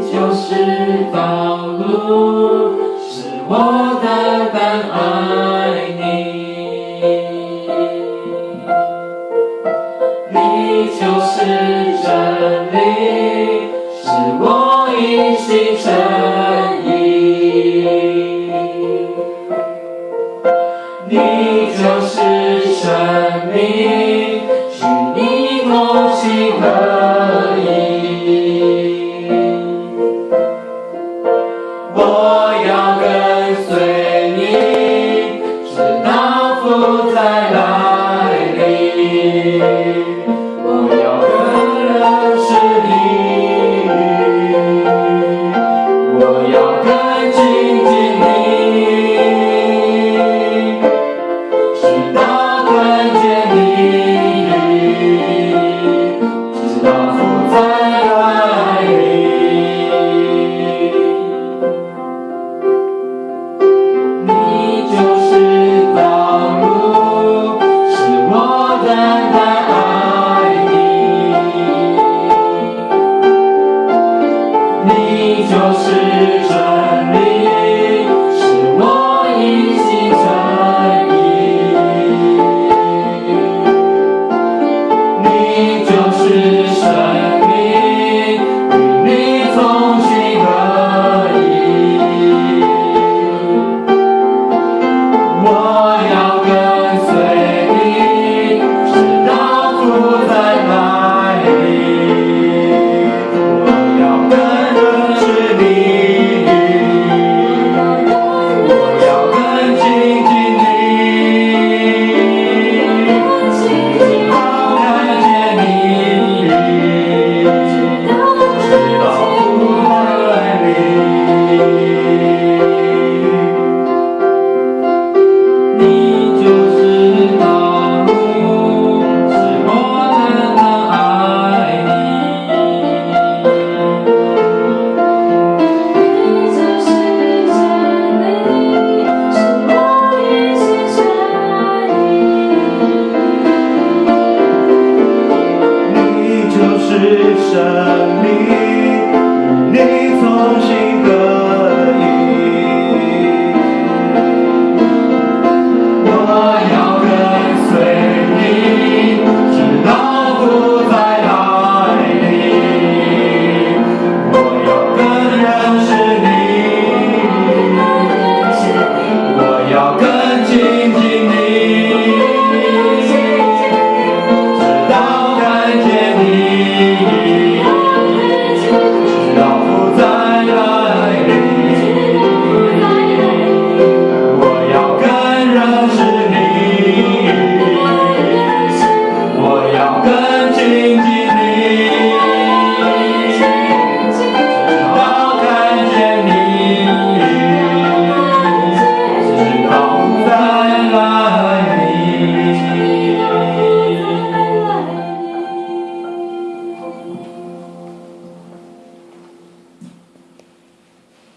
你就是道路，是我的单爱你。你就是真理，是我一心诚意。你就是生命，是你同心合。changing me. 你就是生命。